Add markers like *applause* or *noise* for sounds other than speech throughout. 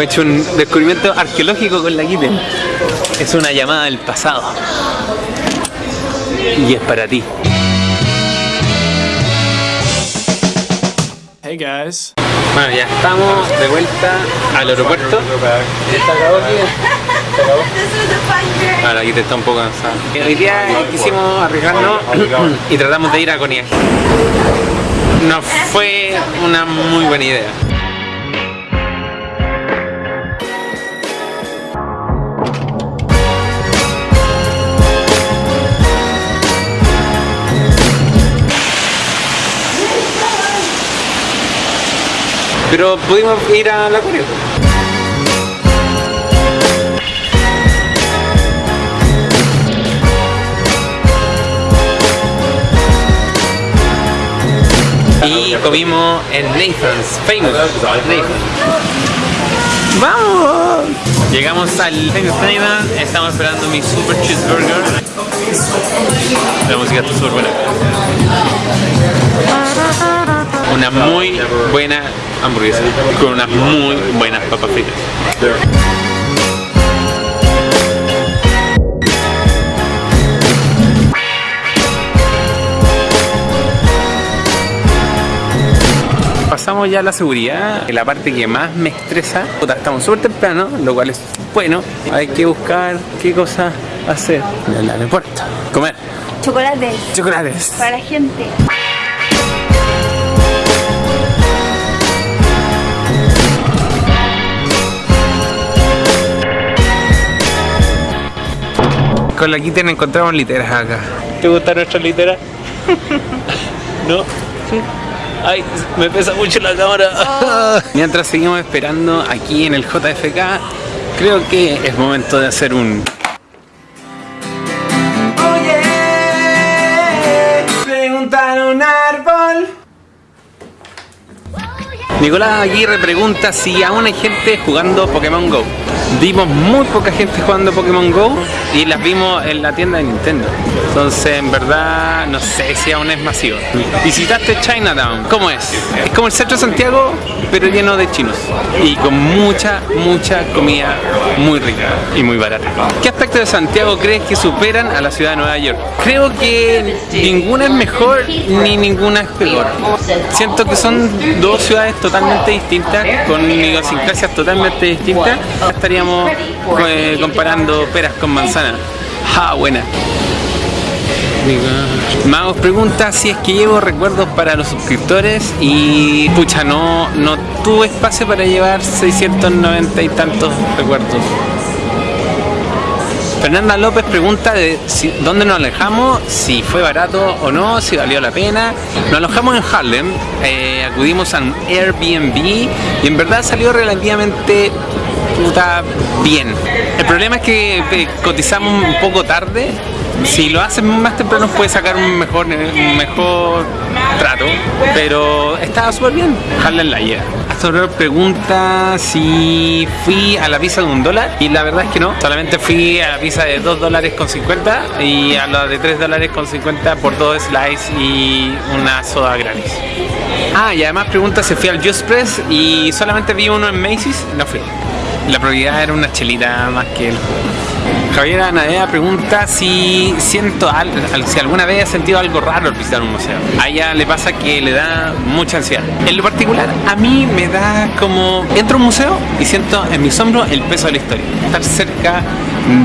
Hemos hecho un descubrimiento arqueológico con la Kitten. Es una llamada del pasado. Y es para ti. Hey guys. Bueno, ya estamos de vuelta al aeropuerto. ¿Se acabó aquí? ¿Se acabó? Ahora aquí te está un poco cansado. Hoy día quisimos arriesgarnos y tratamos de ir a Coniag. No fue una muy buena idea. Pero pudimos ir a la Corea. Y comimos en Nathan's, famous. ¡Vamos! Llegamos al Famous Nathan, estamos esperando mi super cheeseburger. La música está súper buena. Una muy buena hamburguesa con unas muy buenas papas fritas. Pasamos ya a la seguridad, la parte que más me estresa. Estamos súper temprano, lo cual es bueno. Hay que buscar qué cosas hacer el aeropuerto. Comer Chocolates chocolates. para la gente. Con la Kitten encontramos literas acá. ¿Te gusta nuestra litera? *laughs* ¿No? Ay, me pesa mucho la cámara. *laughs* Mientras seguimos esperando aquí en el JFK, creo que es momento de hacer un... Oye, preguntar un árbol. Nicolás Aguirre pregunta si aún hay gente jugando Pokémon Go. Vimos muy poca gente jugando Pokémon Go y las vimos en la tienda de Nintendo. Entonces, en verdad, no sé si aún es masivo. Visitaste Chinatown. ¿Cómo es? Es como el centro de Santiago, pero lleno de chinos. Y con mucha, mucha comida muy rica y muy barata. ¿Qué aspectos de Santiago crees que superan a la ciudad de Nueva York? Creo que ninguna es mejor ni ninguna es peor. Siento que son dos ciudades totalmente distintas, con idiosincrasias totalmente distintas. Estaríamos eh, comparando peras con manzanas. ¡Ja, buena! Magos pregunta si es que llevo recuerdos para los suscriptores y pucha, no, no tuve espacio para llevar 690 y tantos recuerdos. Fernanda López pregunta de si- dónde nos alejamos, si fue barato o no, si valió la pena. Nos alojamos en Harlem, eh, acudimos a un Airbnb y en verdad salió relativamente puta bien. El problema es que eh, cotizamos un poco tarde. Si lo haces más temprano puedes sacar un mejor, un mejor trato, pero estaba súper bien. Harlem la llega. Astro pregunta si fui a la pizza de un dólar y la verdad es que no. Solamente fui a la pizza de 2 dólares con 50 y a la de 3 dólares con 50 por dos slices y una soda gratis. Ah, y además pregunta si fui al Just Press y solamente vi uno en Macy's. No fui. La prioridad era una chelita más que el. Javier Anadea pregunta si siento al- si alguna vez ha sentido algo raro al visitar un museo. A ella le pasa que le da mucha ansiedad. En lo particular, a mí me da como entro a un museo y siento en mis hombros el peso de la historia. Estar cerca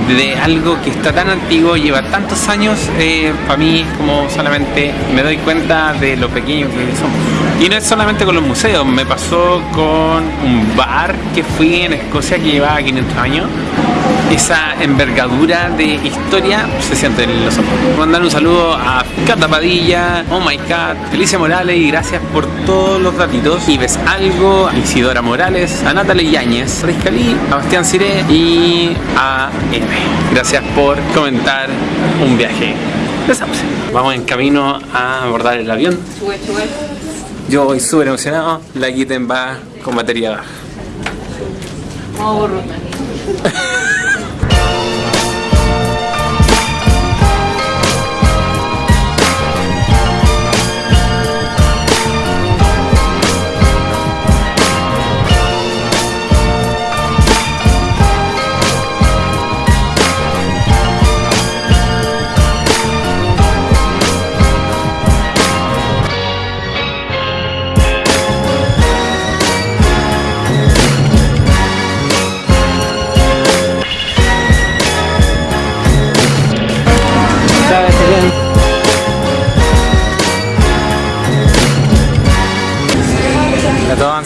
de algo que está tan antiguo, lleva tantos años, eh, para mí como solamente me doy cuenta de lo pequeño que somos. Y no es solamente con los museos, me pasó con un bar que fui en Escocia que llevaba 500 años esa envergadura de historia se siente en los ojos. Mandar un saludo a Cata Padilla, Oh My Cat, Felicia Morales y gracias por todos los ratitos. Y ves algo, a Isidora Morales, a Natalie Yáñez, a Riscalí, a Bastián Ciré y a M. Gracias por comentar un viaje Sauce. Vamos en camino a abordar el avión. Yo voy súper emocionado, la Kitten va con batería baja. *laughs*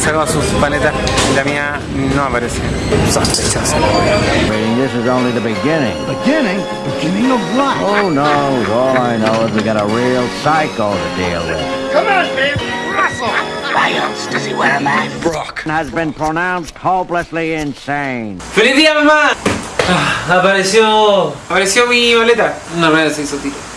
Ya sus paletas y la mía no aparece. Sospechosa this is only the beginning. Beginning? Beginning of what? Oh no, all I know is we got a real psycho to deal with. Come on, man. Russell. Has been pronounced hopelessly insane. ¡Feliz día, mamá! Ah, apareció. Apareció mi boleta. Una rueda se hizo tiro.